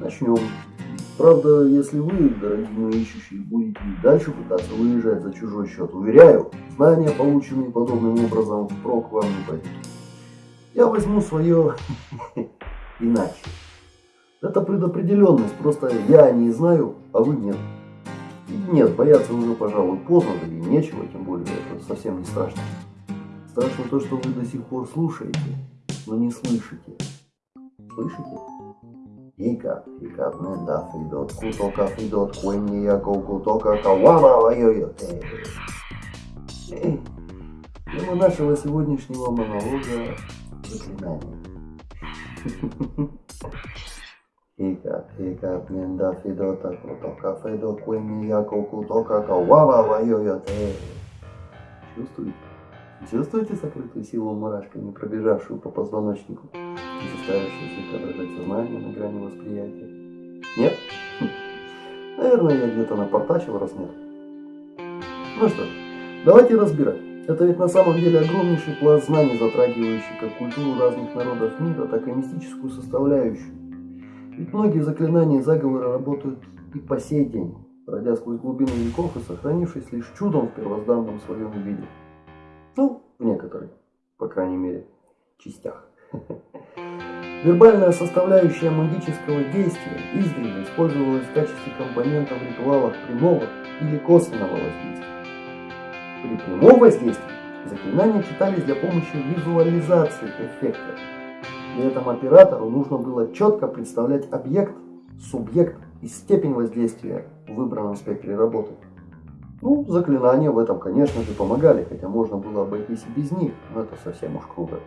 Начнем. Правда, если вы, дорогие мои ищущие, будете дальше пытаться выезжать за чужой счет, уверяю, знания, полученные подобным образом, впрок вам не пойдут. Я возьму свое иначе. Это предопределенность, просто я не знаю, а вы нет. Нет, бояться уже, пожалуй, поздно, да и нечего, тем более это совсем не страшно. Страшно то, что вы до сих пор слушаете, но не слышите. Слышите? Ика, менда, фидот, кутока, фидот, куэнни, яко, кутока, кавама, вайо-йоте. Тема нашего сегодняшнего монолога – заклинание. Ика, менда, фидота, кутока, фидот, куэнни, яко, кутока, кавама, вайо-йоте. Чувствуете? Чувствуете сокрытую силу мурашками, пробежавшую по позвоночнику и заставившую слегка дрожать сознание на грани восприятия? Нет? Хм. Наверное, я где-то напортачил, раз нет. Ну что, давайте разбирать. Это ведь на самом деле огромнейший пласт знаний, затрагивающий как культуру разных народов мира, так и мистическую составляющую. Ведь многие заклинания и заговоры работают и по сей день, пройдя сквозь глубины веков и сохранившись лишь чудом в первозданном своем виде. Ну, в некоторых, по крайней мере, частях. Вербальная составляющая магического действия издревле использовалась в качестве компонента в ритуалах прямого или косвенного воздействия. При прямом воздействии заклинания читались для помощи визуализации эффекта. При этом оператору нужно было четко представлять объект, субъект и степень воздействия в выбранном спектре работы. Ну, заклинания в этом, конечно же, помогали, хотя можно было обойтись и без них, но это совсем уж круто.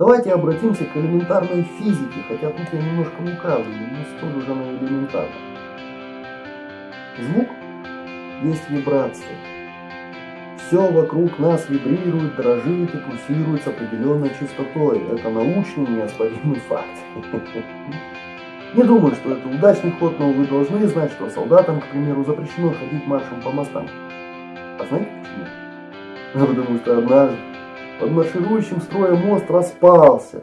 Давайте обратимся к элементарной физике, хотя тут я немножко лукавлю, не столь уже на элементарно. Звук есть вибрация. Все вокруг нас вибрирует, дрожит и пульсирует с определенной частотой. Это научный неоспоримый факт. Не думаю, что это удачный ход, но вы должны знать, что солдатам, к примеру, запрещено ходить маршем по мостам. А знаете почему? Ну, потому что однажды под марширующим строем мост распался.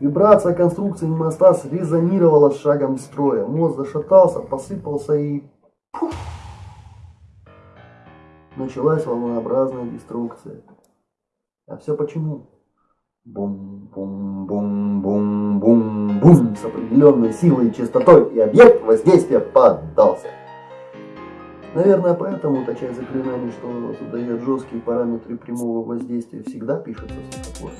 Вибрация конструкции моста срезонировала с шагом строя. Мост зашатался, посыпался и... Пуф! Началась волнообразная деструкция. А все почему? Бум-бум-бум-бум-бум-бум с определенной силой и частотой, и объект воздействия поддался. Наверное, поэтому та часть заклинаний, что задает жесткие параметры прямого воздействия, всегда пишется в стихотворной.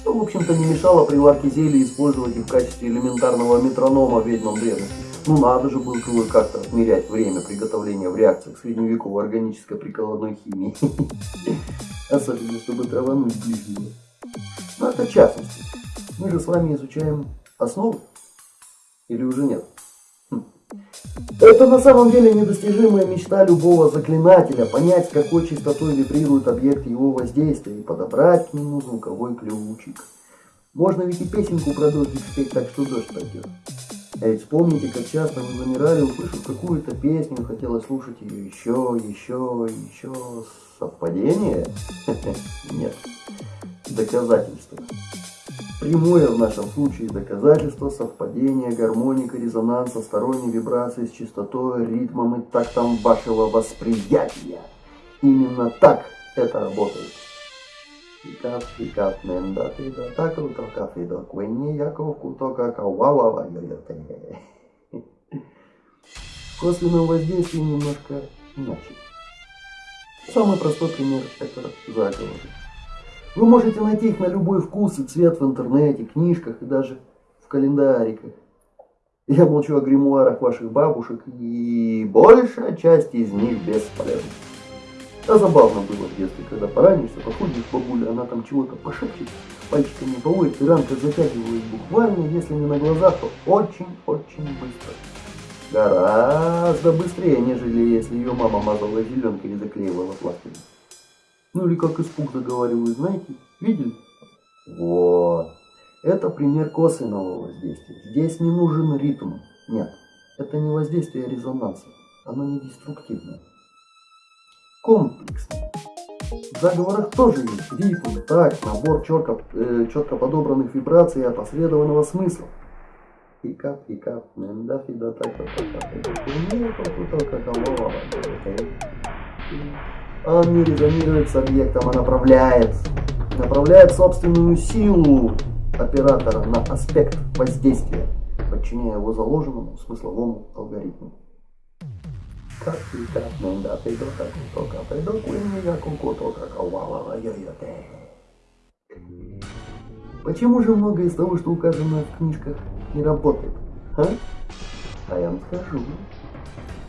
Что, в общем-то, не мешало при варке зелья использовать их в качестве элементарного метронома ведьмам древности. Ну надо же было как-то отмерять время приготовления в реакциях средневековой органической прикладной химии. Особенно, чтобы травануть ближнего. Но это частности. Мы же с вами изучаем основы. Или уже нет? Это на самом деле недостижимая мечта любого заклинателя, понять, какой частотой вибрирует объект его воздействия и подобрать к нему звуковой ключик. Можно ведь и песенку про дождик спеть так, что дождь пойдет. А ведь вспомните, как часто вы замирали, услышав какую-то песню, хотелось слушать ее еще, еще, еще. Совпадение? Нет. Доказательство. Прямое в нашем случае доказательство совпадения, гармоника, резонанса, сторонней вибрации с частотой, ритмом и тактом вашего восприятия. Именно так это работает. Икат, икат, менда, тида, таку, тока, фидо, куэнни, яков, кутока, кауава, йо-йо-те. Косвенное воздействие немножко иначе. Самый простой пример – это заговоры. Вы можете найти их на любой вкус и цвет в интернете, книжках и даже в календариках. Я молчу о гримуарах ваших бабушек, и большая часть из них бесполезна. А забавно было в детстве, когда поранишься, подходишь к бабуле, она там чего-то пошепчет, пальчиками поводит, и ранка затягивает буквально, если не на глазах, то очень-очень быстро. Гораздо быстрее, нежели если ее мама мазала зеленкой и заклеивала пластырем. Ну или как испуг заговаривают, знаете, видели? Вот. Это пример косвенного воздействия. Здесь не нужен ритм. Нет, это не воздействие резонанса. Оно не деструктивное комплексный. В заговорах тоже есть ритм, такт, набор четко, э, четко подобранных вибраций и опосредованного смысла. Пикап, пикап, ненда, фида, так, так, так, Он не резонирует с объектом, а направляет. Направляет собственную силу оператора на аспект воздействия, подчиняя его заложенному смысловому алгоритму. Почему же многое из того, что указано в книжках, не работает? А? А я вам скажу.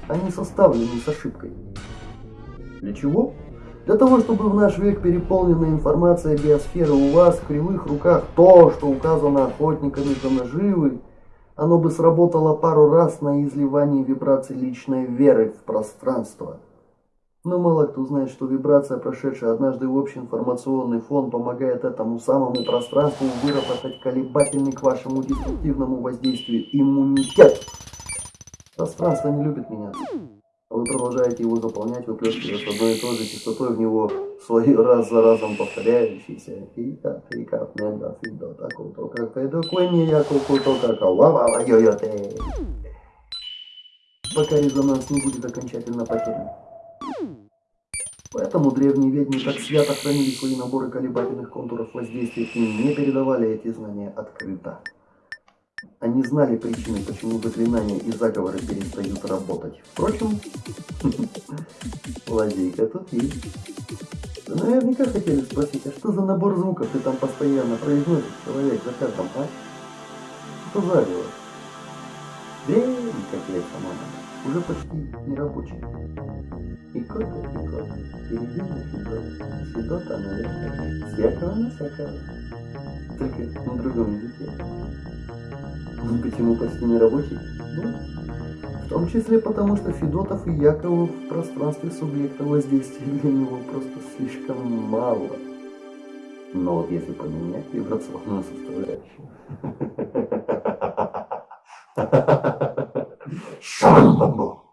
Они составлены с ошибкой. Для чего? Для того, чтобы в наш век переполненная информация биосферы у вас в кривых руках то, что указано охотниками за наживы, оно бы сработало пару раз на изливании вибраций личной веры в пространство. Но мало кто знает, что вибрация, прошедшая однажды в общий информационный фон, помогает этому самому пространству выработать колебательный к вашему деструктивному воздействию иммунитет. Пространство не любит меняться. Вы продолжаете его заполнять, выплескивая с одной и той же частотой в него свои раз за разом повторяющиеся фика, фика, ненда, фидо, таку, то как пойду куни, я куку, то как вава, йо йо те. Пока резонанс не будет окончательно потерян. Поэтому древние ведьмы так свято хранили свои наборы колебательных контуров воздействия и не передавали эти знания открыто. Они знали причины, почему заклинания и заговоры перестают работать. Впрочем, лазейка тут есть. Наверняка хотели спросить, а что за набор звуков ты там постоянно произносишь, человек, за каждым, а? Что заговор? Древний, как лет по уже почти не. И кот, и кот, впереди на Федот, Федота на всякого на всякого. Только на другом языке. Почему почти не рабочий? Ну, в том числе потому, что Федотов и Яковов в пространстве субъекта воздействия для него просто слишком мало. Но вот если поменять вибрационную составляющую... Шамбамбу!